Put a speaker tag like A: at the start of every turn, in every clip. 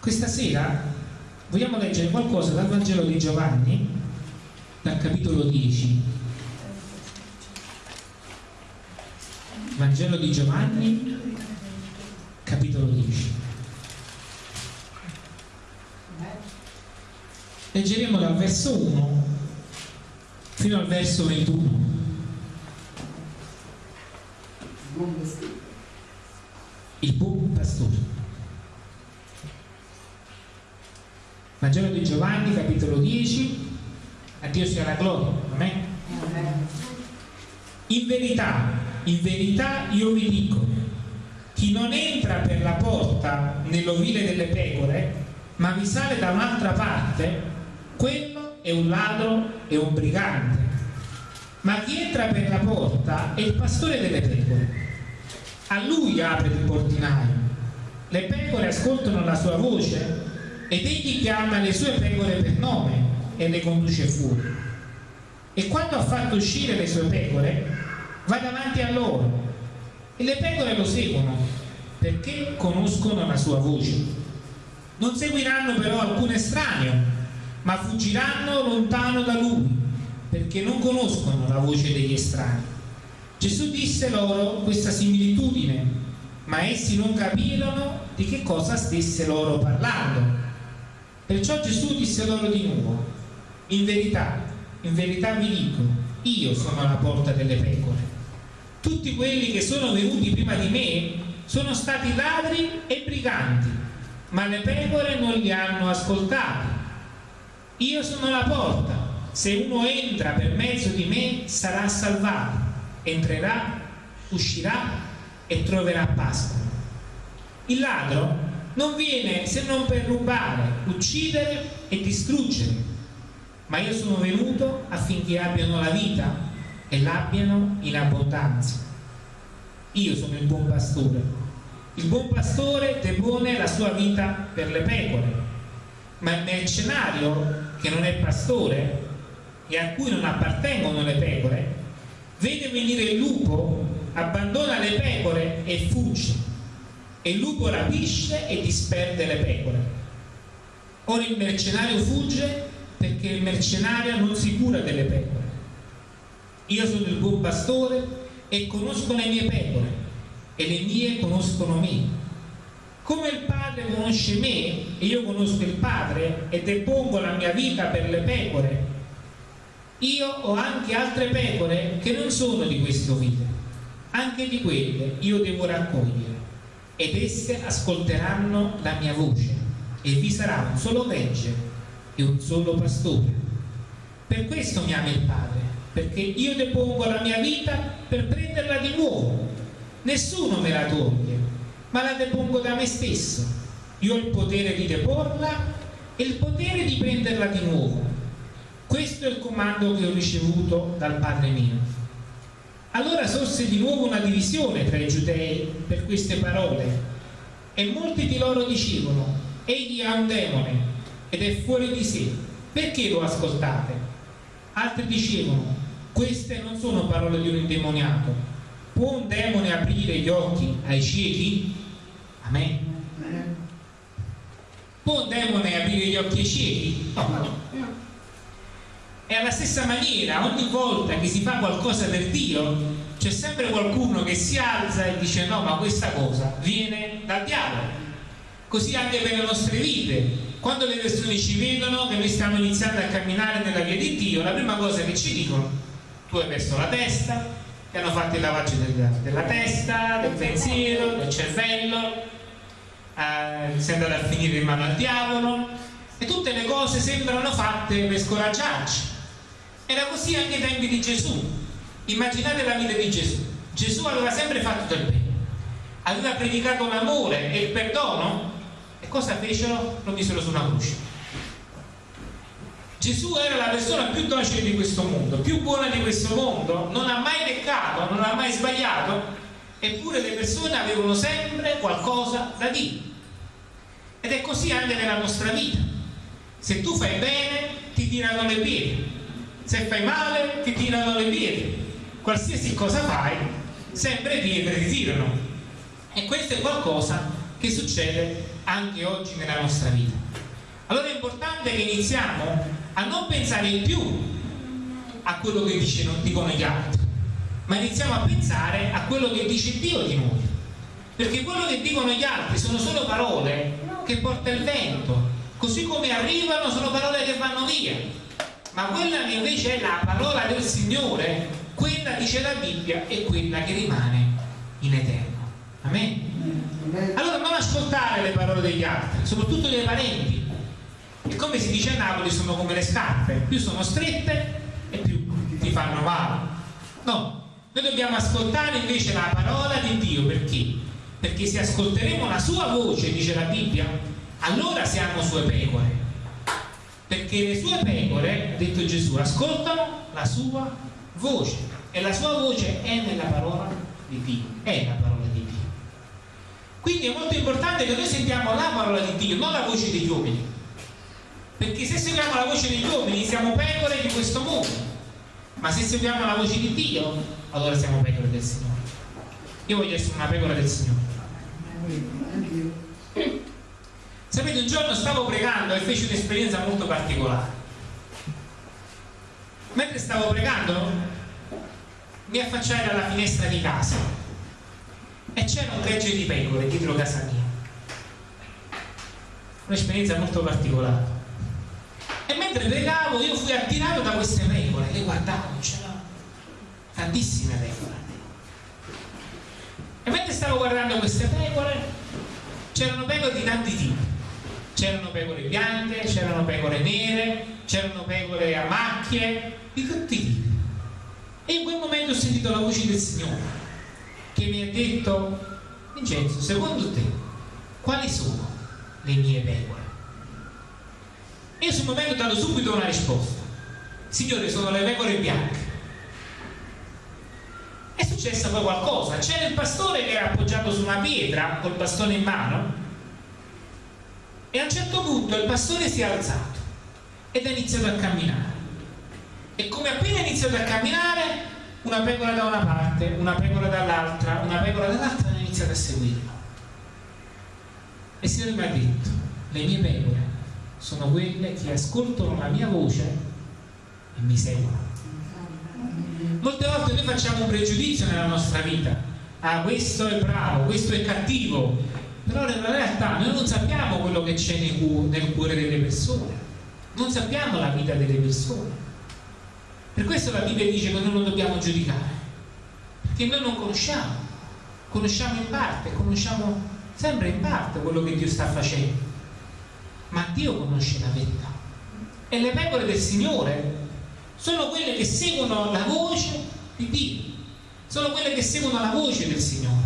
A: Questa sera vogliamo leggere qualcosa dal Vangelo di Giovanni, dal capitolo 10. Vangelo di Giovanni, capitolo 10. Leggeremo dal verso 1 fino al verso 21. Il buon pastore. Vangelo di Giovanni, capitolo 10. A Dio sia la gloria. Amen. In verità, in verità io vi dico, chi non entra per la porta nell'ovile delle pecore, ma vi sale da un'altra parte, quello è un ladro e un brigante. Ma chi entra per la porta è il pastore delle pecore. A lui apre il portinaio. Le pecore ascoltano la sua voce ed egli chiama le sue pecore per nome e le conduce fuori. E quando ha fatto uscire le sue pecore, va davanti a loro e le pecore lo seguono perché conoscono la sua voce. Non seguiranno però alcun estraneo, ma fuggiranno lontano da lui perché non conoscono la voce degli estranei. Gesù disse loro questa similitudine, ma essi non capirono di che cosa stesse loro parlando. Perciò Gesù disse loro di nuovo, in verità, in verità vi dico, io sono la porta delle pecore. Tutti quelli che sono venuti prima di me sono stati ladri e briganti, ma le pecore non li hanno ascoltati. Io sono la porta, se uno entra per mezzo di me sarà salvato, entrerà, uscirà e troverà Pasqua. Il ladro non viene se non per rubare, uccidere e distruggere, ma io sono venuto affinché abbiano la vita e l'abbiano in abbondanza. Io sono il buon pastore. Il buon pastore depone la sua vita per le pecore, ma il mercenario che non è pastore e a cui non appartengono le pecore, vede venire il lupo, abbandona le pecore e fugge e il lupo rapisce e disperde le pecore. Ora il mercenario fugge perché il mercenario non si cura delle pecore. Io sono il buon pastore e conosco le mie pecore e le mie conoscono me. Come il Padre conosce me e io conosco il Padre e depongo la mia vita per le pecore, io ho anche altre pecore che non sono di questo ovile. Anche di quelle io devo raccogliere ed esse ascolteranno la mia voce e vi sarà un solo gregge e un solo pastore. Per questo mi ama il Padre, perché io depongo la mia vita per prenderla di nuovo. Nessuno me la toglie, ma la depongo da me stesso. Io ho il potere di deporla e il potere di prenderla di nuovo. Questo è il comando che ho ricevuto dal Padre mio. Allora sorse di nuovo una divisione tra i giudei per queste parole e molti di loro dicevano egli ha un demone ed è fuori di sé, perché lo ascoltate? Altri dicevano queste non sono parole di un indemoniato, può un demone aprire gli occhi ai ciechi? Amen. Può un demone aprire gli occhi ai ciechi? No. E alla stessa maniera, ogni volta che si fa qualcosa per Dio, c'è sempre qualcuno che si alza e dice no, ma questa cosa viene dal diavolo. Così anche per le nostre vite. Quando le persone ci vedono che noi stiamo iniziando a camminare nella via di Dio, la prima cosa che ci dicono, tu hai perso la testa, ti hanno fatto il lavaggio della, della testa, del pensiero, del cervello, eh, sei andato a finire in mano al diavolo, e tutte le cose sembrano fatte per scoraggiarci era così anche ai tempi di Gesù. Immaginate la vita di Gesù. Gesù aveva sempre fatto del bene, aveva predicato l'amore e il perdono e cosa fecero? Lo misero su una croce. Gesù era la persona più docile di questo mondo, più buona di questo mondo, non ha mai peccato, non ha mai sbagliato, eppure le persone avevano sempre qualcosa da dire. Ed è così anche nella nostra vita. Se tu fai bene, ti tirano le piedi, se fai male ti tirano le pietre qualsiasi cosa fai sempre pietre ti tirano e questo è qualcosa che succede anche oggi nella nostra vita. Allora è importante che iniziamo a non pensare più a quello che dice, non dicono gli altri, ma iniziamo a pensare a quello che dice Dio di noi. Perché quello che dicono gli altri sono solo parole che porta il vento, così come arrivano sono parole che vanno via. Ma quella che invece è la parola del Signore, quella dice la Bibbia, è quella che rimane in eterno. Amen? Allora non ascoltare le parole degli altri, soprattutto dei parenti. E come si dice a Napoli sono come le scarpe, più sono strette e più ti fanno male. No, noi dobbiamo ascoltare invece la parola di Dio perché? Perché se ascolteremo la sua voce, dice la Bibbia, allora siamo sue pecore. Perché le sue pecore, ha detto Gesù, ascoltano la sua voce e la sua voce è nella parola di Dio, è la parola di Dio. Quindi è molto importante che noi sentiamo la parola di Dio, non la voce degli uomini. Perché se seguiamo la voce degli uomini siamo pecore di questo mondo. Ma se seguiamo la voce di Dio, allora siamo pecore del Signore. Io voglio essere una pecora del Signore. Sapete, un giorno stavo pregando e feci un'esperienza molto particolare. Mentre stavo pregando, mi affacciai dalla finestra di casa e c'era un gregge di pecore dietro casa mia. Un'esperienza molto particolare. E mentre pregavo io fui attirato da queste pecore, le guardavo, c'erano tantissime pecore. E mentre stavo guardando queste pecore, c'erano pecore di tanti tipi. C'erano pecore bianche, c'erano pecore nere, c'erano pecore a macchie, di tutti i tipi. E in quel momento ho sentito la voce del Signore che mi ha detto, Vincenzo, secondo te, quali sono le mie pecore? Io sul momento ho dato subito una risposta. Signore, sono le pecore bianche. È successo poi qualcosa. C'era il pastore che era appoggiato su una pietra col bastone in mano e a un certo punto il pastore si è alzato ed ha iniziato a camminare. E come appena ha iniziato a camminare, una pecora da una parte, una pecora dall'altra, una pecora dall'altra hanno iniziato a seguirlo. E il Signore mi ha detto, le mie pecore sono quelle che ascoltano la mia voce e mi seguono. Molte volte noi facciamo un pregiudizio nella nostra vita. Ah, questo è bravo, questo è cattivo. Però nella realtà noi non sappiamo quello che c'è nel cuore delle persone. Non sappiamo la vita delle persone. Per questo la Bibbia dice che noi non dobbiamo giudicare. Perché noi non conosciamo. Conosciamo in parte, conosciamo sempre in parte quello che Dio sta facendo ma Dio conosce la verità. E le pecore del Signore sono quelle che seguono la voce di Dio, sono quelle che seguono la voce del Signore.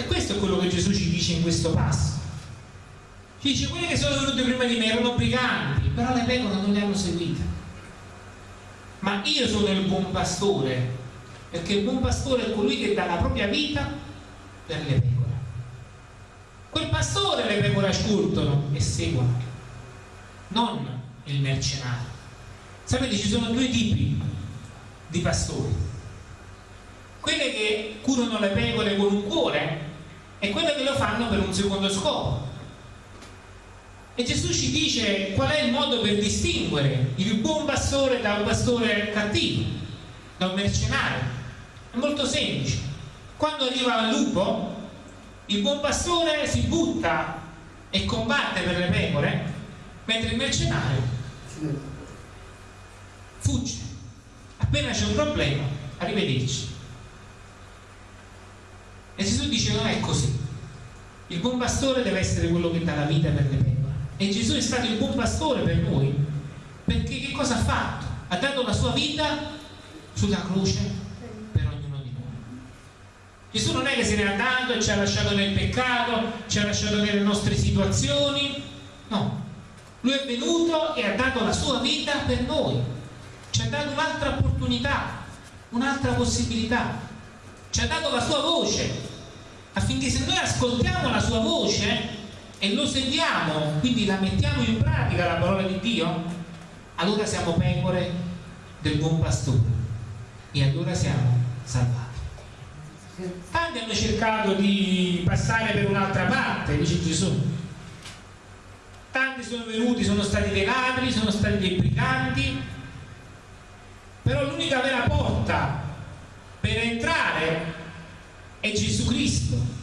A: E questo è quello che Gesù ci dice in questo passo. Ci dice, quelle che sono venute prima di me erano briganti, però le pecore non le hanno seguite. Ma io sono il buon pastore, perché il buon pastore è colui che dà la propria vita per le pecore. Quel pastore le pecore ascoltano e seguono, non il mercenario. Sapete, ci sono due tipi di pastori. Quelle che curano le pecore con un cuore e quelle che lo fanno per un secondo scopo. E Gesù ci dice qual è il modo per distinguere il buon pastore da un pastore cattivo, da un mercenario. È molto semplice. Quando arriva il lupo, il buon pastore si butta e combatte per le pecore, mentre il mercenario fugge. Appena c'è un problema, arrivederci. E Gesù dice non è così. Il buon pastore deve essere quello che dà la vita per le pecore. E Gesù è stato il buon pastore per noi, perché che cosa ha fatto? Ha dato la sua vita sulla croce Gesù non è che se n'è andato e ci ha lasciato nel peccato, ci ha lasciato nelle nostre situazioni, no. Lui è venuto e ha dato la sua vita per noi, ci ha dato un'altra opportunità, un'altra possibilità, ci ha dato la sua voce, affinché se noi ascoltiamo la sua voce e lo seguiamo, quindi la mettiamo in pratica la parola di Dio, allora siamo pecore del buon pastore e allora siamo salvati. Tanti hanno cercato di passare per un'altra parte, dice Gesù. Tanti sono venuti, sono stati dei ladri, sono stati dei briganti, però l'unica vera porta per entrare è Gesù Cristo.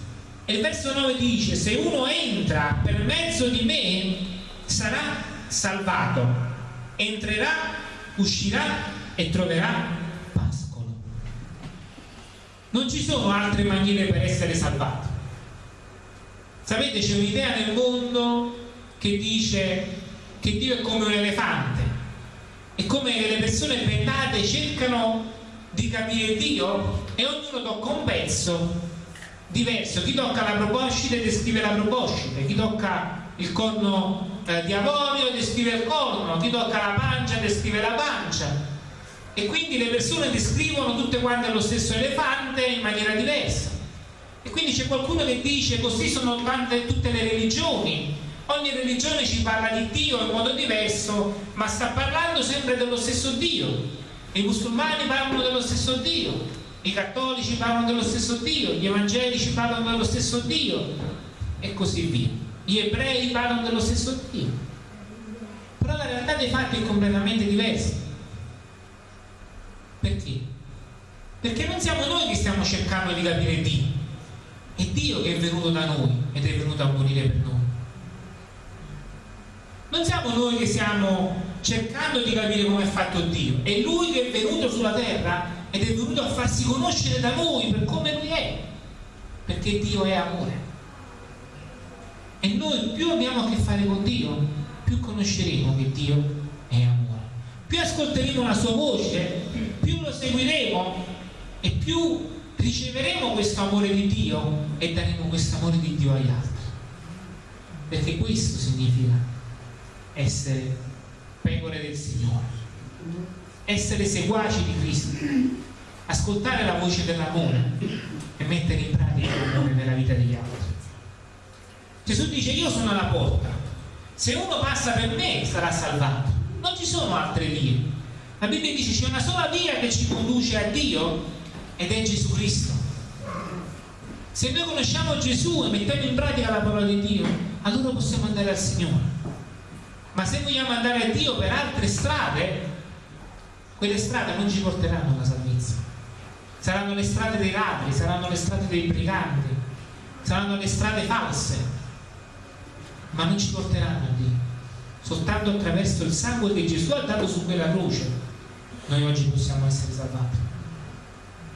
A: E il verso 9 dice, se uno entra per mezzo di me, sarà salvato, entrerà, uscirà e troverà pascolo. Non ci sono altre maniere per essere salvati. Sapete, c'è un'idea nel mondo che dice che Dio è come un elefante e come le persone bendate cercano di capire Dio e ognuno tocca un pezzo diverso. Chi tocca la proboscide descrive la proboscide, chi tocca il corno eh, di avorio descrive il corno, chi tocca la pancia descrive la pancia. E quindi le persone descrivono tutte quante lo stesso elefante in maniera diversa. E quindi c'è qualcuno che dice così sono tante, tutte le religioni. Ogni religione ci parla di Dio in modo diverso, ma sta parlando sempre dello stesso Dio i musulmani parlano dello stesso Dio, i cattolici parlano dello stesso Dio, gli evangelici parlano dello stesso Dio e così via. Gli ebrei parlano dello stesso Dio. Però la realtà dei fatti è completamente diversa. Perché? Perché non siamo noi che stiamo cercando di capire Dio, è Dio che è venuto da noi ed è venuto a morire per noi. Non siamo noi che stiamo cercando di capire come è fatto Dio, è Lui che è venuto sulla terra ed è venuto a farsi conoscere da noi per come Lui è, perché Dio è amore. E noi più abbiamo a che fare con Dio, più conosceremo che Dio è amore. Più ascolteremo la sua voce, più lo seguiremo e più riceveremo questo amore di Dio e daremo questo amore di Dio agli altri. Perché questo significa essere pecore del Signore, essere seguaci di Cristo, ascoltare la voce dell'amore e mettere in pratica l'amore nella vita degli altri. Gesù dice io sono la porta, se uno passa per me sarà salvato, non ci sono altre vie. La Bibbia dice c'è una sola via che ci conduce a Dio ed è Gesù Cristo. Se noi conosciamo Gesù e mettiamo in pratica la parola di Dio, allora possiamo andare al Signore ma se vogliamo andare a Dio per altre strade quelle strade non ci porteranno alla salvezza. Saranno le strade dei ladri saranno le strade dei briganti saranno le strade false. Ma non ci porteranno a Dio soltanto attraverso il sangue che Gesù ha dato su quella croce noi oggi possiamo essere salvati.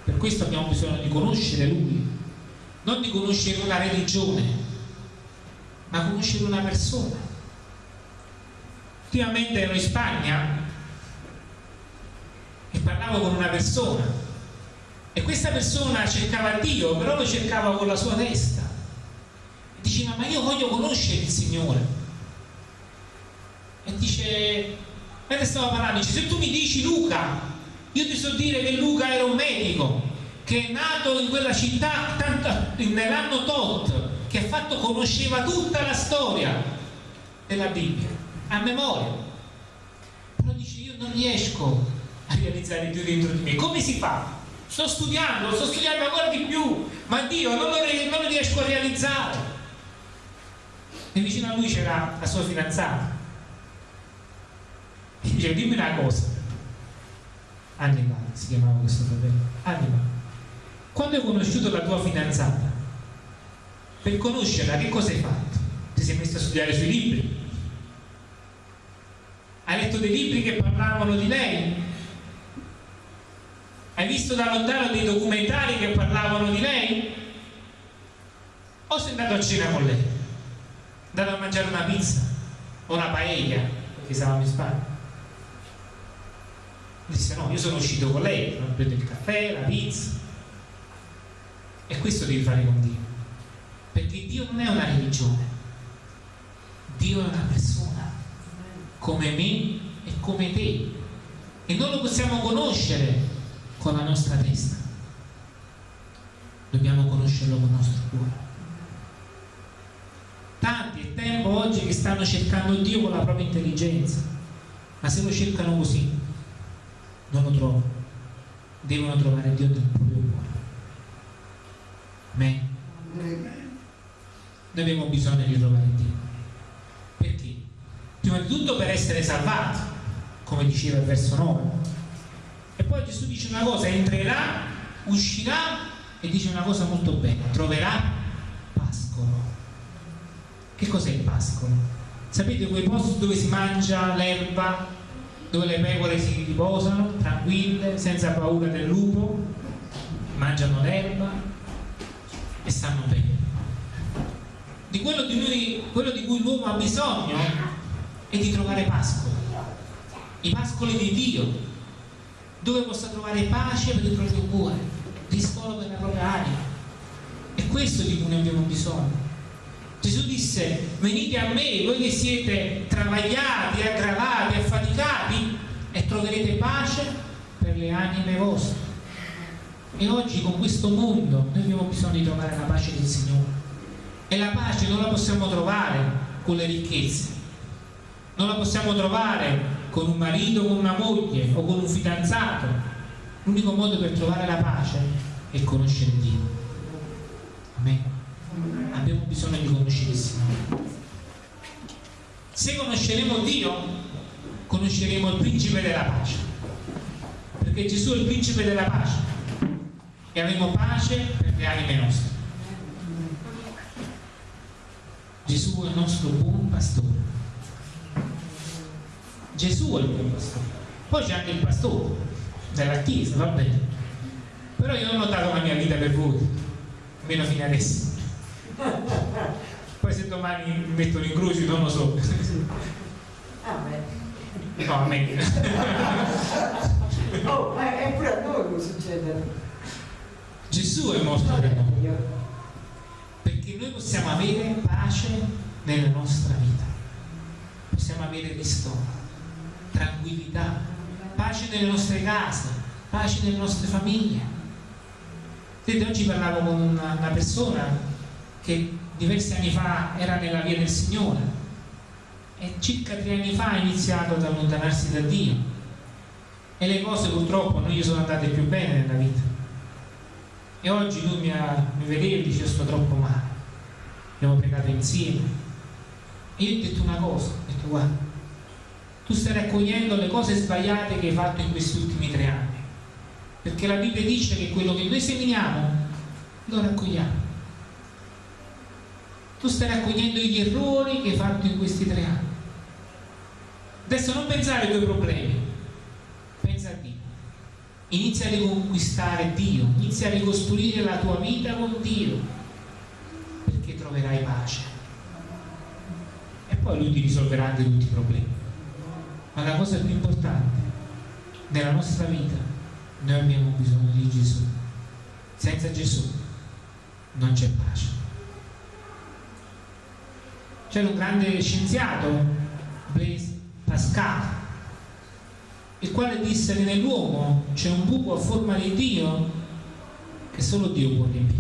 A: Per questo abbiamo bisogno di conoscere Lui. Non di conoscere una religione ma conoscere una persona. Ultimamente ero in Spagna e parlavo con una persona. E questa persona cercava Dio però lo cercava con la sua testa. E diceva ma io voglio conoscere il Signore. E dice mentre stavo parlando dice se tu mi dici Luca io ti so dire che Luca era un medico che è nato in quella città nell'anno tot che fatto conosceva tutta la storia della Bibbia a memoria. Però dice io non riesco a realizzare Dio dentro di me. Come si fa? Sto studiando, sto studiando ancora di più, ma Dio non lo, non lo riesco a realizzare. E vicino a lui c'era la sua fidanzata. E dice, dimmi una cosa. Anima si chiamava questo fratello. Anima, quando hai conosciuto la tua fidanzata, per conoscerla che cosa hai fatto? Ti sei messo a studiare sui libri? Hai letto dei libri che parlavano di lei? Hai visto da lontano dei documentari che parlavano di lei? O sei andato a cena con lei? Andato a mangiare una pizza o una paella, perché stavamo in Spagna? Disse no, io sono uscito con lei, ho preso il caffè, la pizza. E questo devi fare con Dio. Perché Dio non è una religione, Dio è una persona come me e come te e non lo possiamo conoscere con la nostra testa, dobbiamo conoscerlo con il nostro cuore. Tanti è tempo oggi che stanno cercando Dio con la propria intelligenza, ma se lo cercano così non lo trovano. Devono trovare Dio nel proprio cuore. Amen. Noi abbiamo bisogno di trovare Dio. Perché? Prima di tutto per essere salvati, come diceva il verso 9 poi Gesù dice una cosa, entrerà, uscirà e dice una cosa molto bella, troverà pascolo. Che cos'è il pascolo? Sapete quei posti dove si mangia l'erba, dove le pecore si riposano, tranquille, senza paura del lupo, mangiano l'erba e stanno bene. Di quello di, lui, quello di cui l'uomo ha bisogno è di trovare pascoli, i pascoli di Dio, dove possa trovare pace per il proprio cuore, ristoro per la propria anima. È questo di cui noi abbiamo bisogno. Gesù disse, venite a me, voi che siete travagliati, aggravati, affaticati, e troverete pace per le anime vostre. E oggi con questo mondo noi abbiamo bisogno di trovare la pace del Signore. E la pace non la possiamo trovare con le ricchezze, non la possiamo trovare con un marito, con una moglie o con un fidanzato. L'unico modo per trovare la pace è conoscere Dio. Amen. Abbiamo bisogno di conoscere il Signore. Se conosceremo Dio, conosceremo il principe della pace. Perché Gesù è il principe della pace e avremo pace per le anime nostre. Gesù è il nostro buon pastore. Gesù è il buon pastore. Poi c'è anche il pastore della Chiesa, va bene. Però io non ho dato la mia vita per voi, almeno fino adesso. Poi se domani mi mettono in croce non lo so. Amen. No, amen.
B: oh, ma è pure a noi che succede.
A: Gesù è morto per noi perché noi possiamo avere pace nella nostra vita possiamo avere ristoro tranquillità pace nelle nostre case pace nelle nostre famiglie. Vedete, oggi parlavo con una, una persona che diversi anni fa era nella via del Signore e circa tre anni fa ha iniziato ad allontanarsi da Dio. E le cose purtroppo non gli sono andate più bene nella vita. E oggi lui mi, ha, mi vedeva e dice sto troppo male abbiamo pregato insieme e io ho detto una cosa ho detto guarda tu stai raccogliendo le cose sbagliate che hai fatto in questi ultimi tre anni. Perché la Bibbia dice che quello che noi seminiamo lo raccogliamo. Tu stai raccogliendo gli errori che hai fatto in questi tre anni. Adesso non pensare ai tuoi problemi. Pensa a Dio. Inizia a riconquistare Dio, inizia a ricostruire la tua vita con Dio, perché troverai pace. E poi Lui ti risolverà anche tutti i problemi. Ma la cosa più importante, nella nostra vita, noi abbiamo bisogno di Gesù. Senza Gesù non c'è pace. C'era un grande scienziato, Blaise Pascal, il quale disse che nell'uomo c'è un buco a forma di Dio che solo Dio può riempire.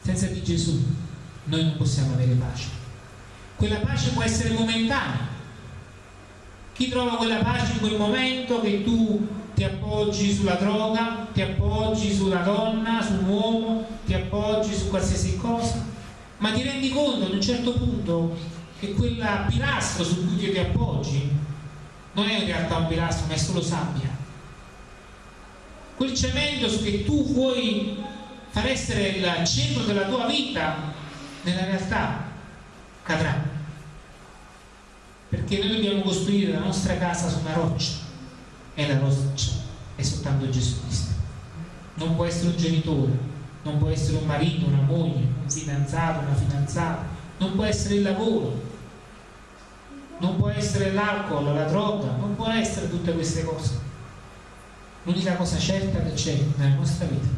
A: Senza di Gesù noi non possiamo avere pace. Quella pace può essere momentanea. Chi trova quella pace in quel momento che tu ti appoggi sulla droga, ti appoggi sulla donna, su un uomo, ti appoggi su qualsiasi cosa, ma ti rendi conto ad un certo punto che quella pilastro su cui ti appoggi non è in realtà un pilastro ma è solo sabbia? Quel cemento che tu vuoi far essere il centro della tua vita nella realtà cadrà perché noi dobbiamo costruire la nostra casa su una roccia. E la roccia è soltanto Gesù Cristo. Non può essere un genitore non può essere un marito, una moglie un fidanzato, una fidanzata. Non può essere il lavoro. Non può essere l'alcol, la droga, non può essere tutte queste cose. L'unica cosa certa che c'è nella nostra vita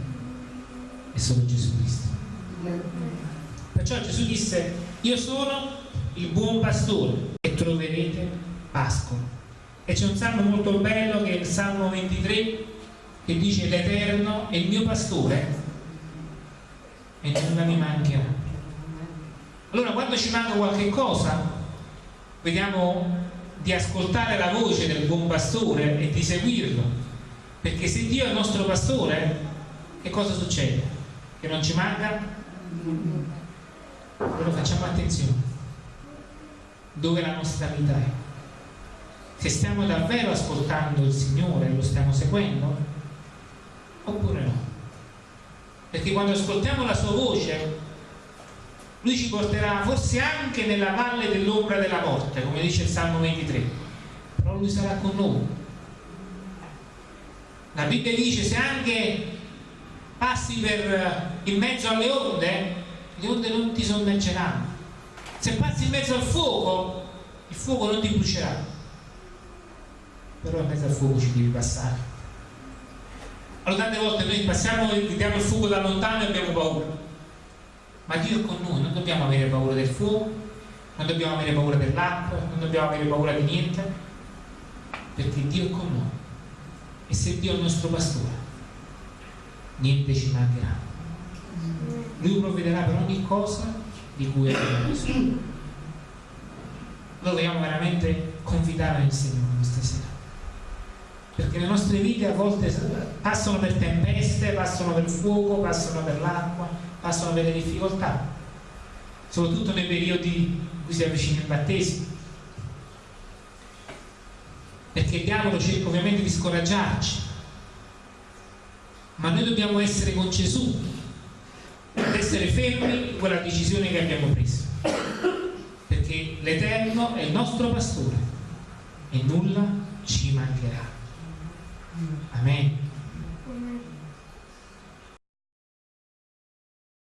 A: è solo Gesù Cristo. Perciò Gesù disse, io sono il buon pastore e troverete pascolo. E c'è un salmo molto bello che è il Salmo 23 che dice l'Eterno è il mio pastore e nulla mi mancherà. Allora quando ci manca qualche cosa vediamo di ascoltare la voce del buon pastore e di seguirlo perché se Dio è il nostro pastore che cosa succede? che non ci manca? Allora facciamo attenzione dove la nostra vita è. Se stiamo davvero ascoltando il Signore e lo stiamo seguendo, oppure no. Perché quando ascoltiamo la sua voce, Lui ci porterà forse anche nella valle dell'ombra della morte, come dice il Salmo 23, però Lui sarà con noi. La Bibbia dice se anche passi per, in mezzo alle onde, le onde non ti sommergeranno. Se passi in mezzo al fuoco, il fuoco non ti brucerà. Però in mezzo al fuoco ci devi passare. Allora tante volte noi passiamo e vediamo il fuoco da lontano e abbiamo paura. Ma Dio è con noi, non dobbiamo avere paura del fuoco, non dobbiamo avere paura dell'acqua, non dobbiamo avere paura di niente, perché Dio è con noi. E se Dio è il nostro pastore, niente ci mancherà. Lui provvederà per ogni cosa di cui abbiamo bisogno. Noi vogliamo veramente confidare nel Signore questa sera. Perché le nostre vite a volte passano per tempeste, passano per fuoco, passano per l'acqua, passano per le difficoltà. Soprattutto nei periodi in cui si avvicina il battesimo. Perché il diavolo cerca ovviamente di scoraggiarci. Ma noi dobbiamo essere con Gesù essere fermi in quella decisione che abbiamo preso. Perché l'Eterno è il nostro pastore e nulla ci mancherà. Amen.